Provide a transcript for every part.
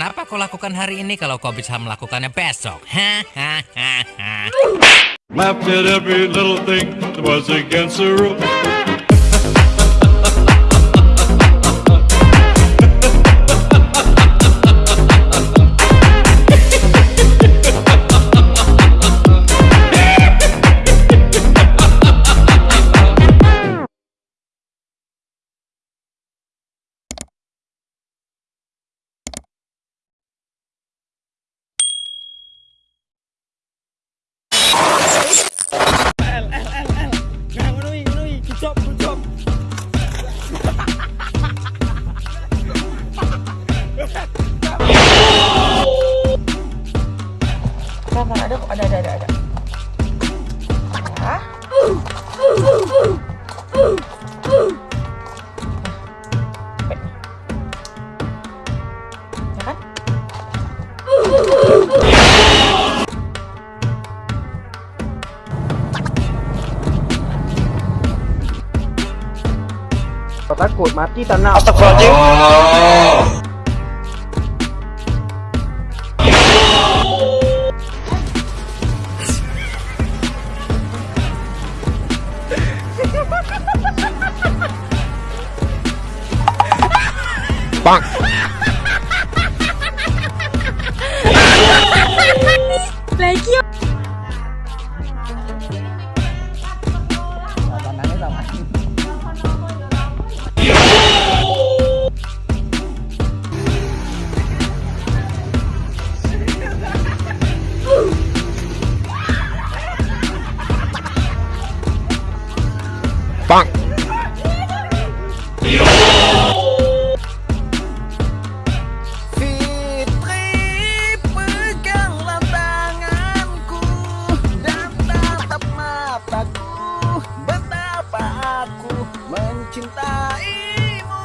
Kenapa kau lakukan hari ini kalau kau bisa melakukannya besok? Hahaha. Rules. Mana ada ada ada ada ada. Hah? Ya kan? Takut mati tak nak. Fitri cinta ibu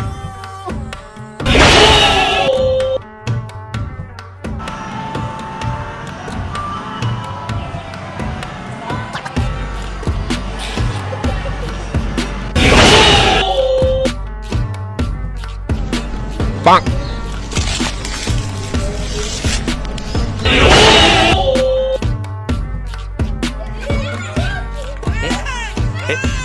Bang! Hit.